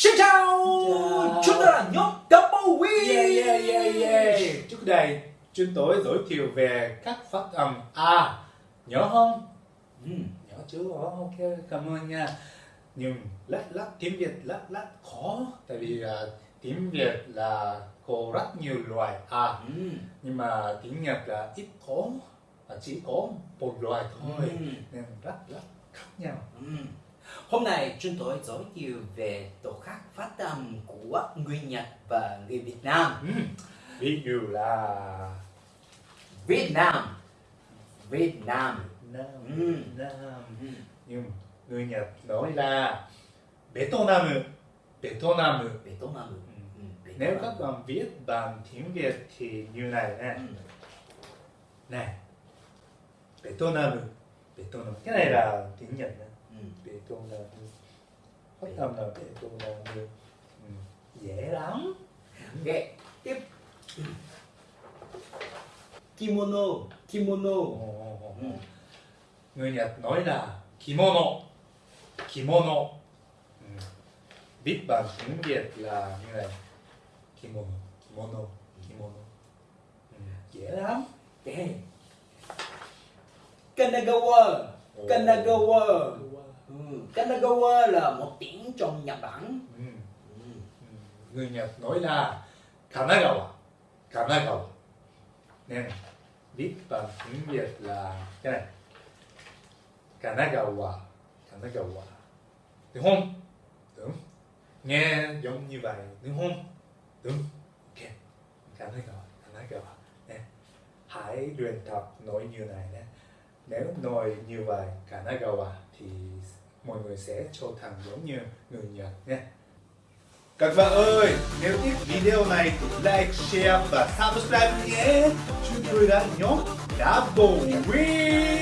Xin chào, Chào. chúng ta là nhóm Double Win Yeah, yeah, yeah, yeah. Trước đây, chúng tôi giới thiệu về các phát âm A. Nhớ không? Ừ. Nhớ chưa? Ồ, Ok, cảm ơn nha. Nhưng lát lát tiếng Việt lát lát khó. Tại vì à, tiếng Việt là có rất nhiều loại A. Ừ. Nhưng mà tiếng Nhật là ít có. Chỉ có một loại thôi. Ừ. Nên rất rất khác nhau. Ừ. Hôm nay chúng tôi giới thiệu về phát âm của người Nhật và người Việt Nam Ừ. Ví dụ là Việt Nam Việt Nam Nam, Ừ. Nam. ừ. nhưng người Nhật nói là Vietnam Vietnam Việt Nam ừ. Ừ. Việt nếu Nam. các bạn viết bằng tiếng Việt thì như này nè Ừ. này Vietnam Vietnam cái này là tiếng Nhật nè Ừ. Vietnam phát âm là Vietnam ừ. dễ lắm Ok, tiếp Kimono Kimono ừ. người Nhật nói là kimono kimono ừ. viết bằng tiếng Việt là như này kimono kimono kimono ừ. dễ lắm Ok Kanagawa. Kanagawa ừ. ừ. Kanagawa ờ, là một tỉnh trong Nhật Bản ừ. Ừ. người Nhật nói là Kanagawa Kanagawa nên viết bằng tiếng Việt là cái này. Kanagawa Kanagawa đúng không? Đúng. Nghe giống như vậy, đúng không? Đúng. Ok. Kanagawa à? Kanagawa à? nè, hãy luyện tập nói như này nhé nếu nói như vậy Kanagawa à, thì mọi người sẽ trở thành giống như người Nhật nhé các bạn ơi, nếu thích video này thì like, share và subscribe nhé. Chúng tôi đã nhóm Double Win.